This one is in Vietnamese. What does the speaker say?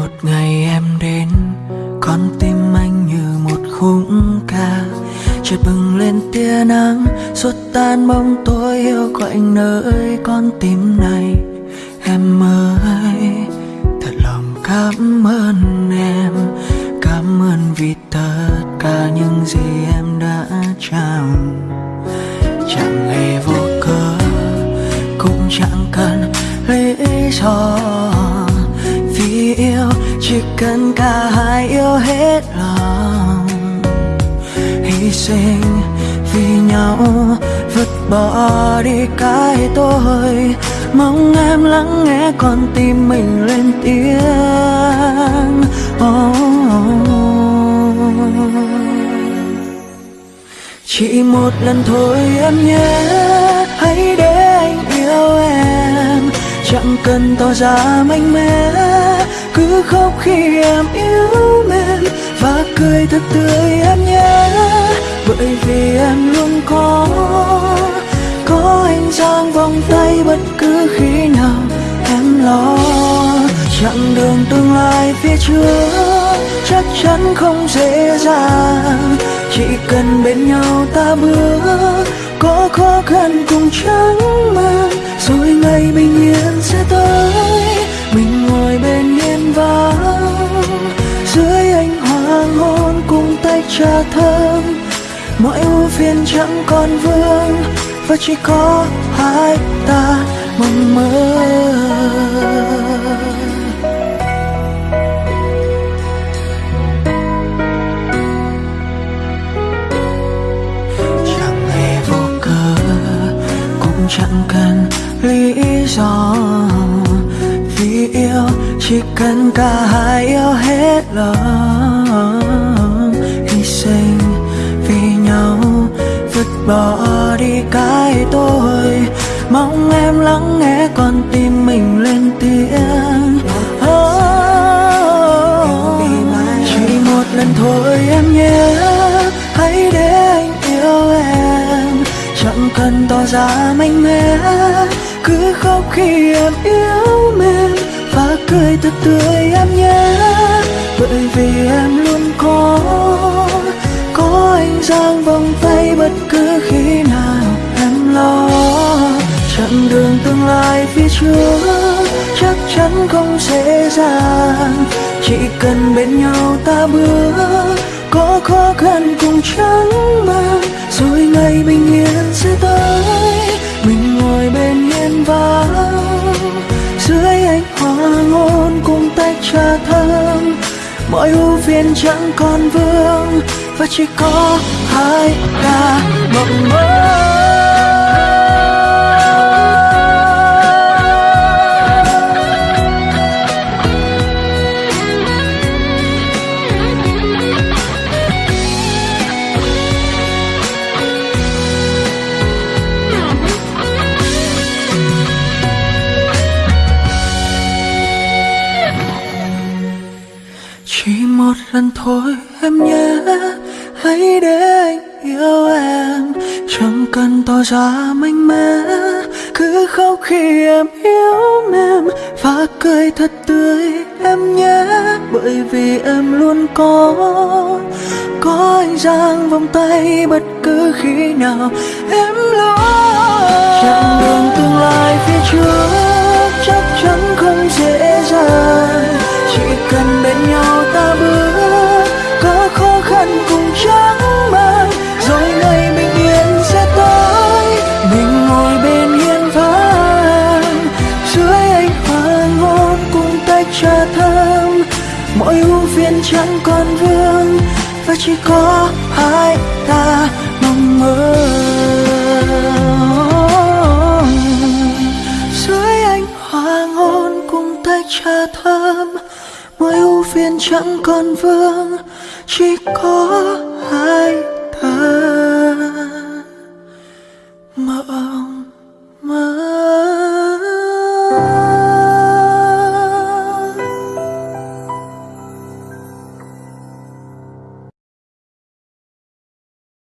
một ngày em đến, con tim anh như một khúc ca. Chợt bừng lên tia nắng, suốt tan bóng tối yêu quạnh nơi con tim này. Em ơi, thật lòng cảm ơn em, cảm ơn vì tất cả những gì em đã trao. Chẳng hề vô cớ, cũng chẳng cần lý do cần cả hai yêu hết lòng. Hy sinh vì nhau vứt bỏ đi cái tôi. Mong em lắng nghe con tim mình lên tiếng. Oh, chỉ một lần thôi em nhé hãy để anh yêu em. Chẳng cần tỏ ra mạnh mẽ cứ khóc khi em yêu mến và cười thật tươi em nhé bởi vì em luôn có có anh giang vòng tay bất cứ khi nào em lo. Chặng đường tương lai phía trước chắc chắn không dễ dàng. Chỉ cần bên nhau ta bước, có khó khăn cùng trắng mang rồi ngày bình yên duyên chẳng còn vương, và chỉ có hai ta mong mơ. Chẳng hề vô cớ, cũng chẳng cần lý do. Vì yêu chỉ cần cả hai yêu hết lòng, hy sinh vì nhau bỏ đi cái tôi. Mong em lắng nghe con tim mình lên tiếng. Oh, chỉ một lần thôi em nhé hãy để anh yêu em. Chẳng cần tỏ ra mạnh mẽ. Cứ khóc khi em yêu mình. Và cười thật tươi em nhé bởi vì em luôn dáng giang vòng tay bất cứ khi nào em lo. Chặng đường tương lai phía trước chắc chắn không dễ dàng. Chỉ cần bên nhau ta bước, có khó khăn cùng chẳng mang, rồi ngày bình yên sẽ tới. Mình ngồi bên hiên vắng, dưới ánh hoàng hôn cùng tách trà thơm mọi ưu phiền chẳng còn vương và chỉ có hai ta mộng mơ. Chỉ một lần thôi em nhé hãy để anh yêu em. Chẳng cần tỏ ra mạnh mẽ. Cứ khóc khi em yêu em. Và cười thật tươi em nhé. Bởi vì em luôn có có anh giang vòng tay bất cứ khi nào em lo. Chặng đường tương lai phía trước chắc chắn không dễ cho thơm. Mọi ưu phiền chẳng còn vương, và chỉ có hai ta mong mơ. Dưới ánh hoàng hôn cùng tách trà thơm, mọi ưu phiền chẳng còn vương, chỉ có hai ta.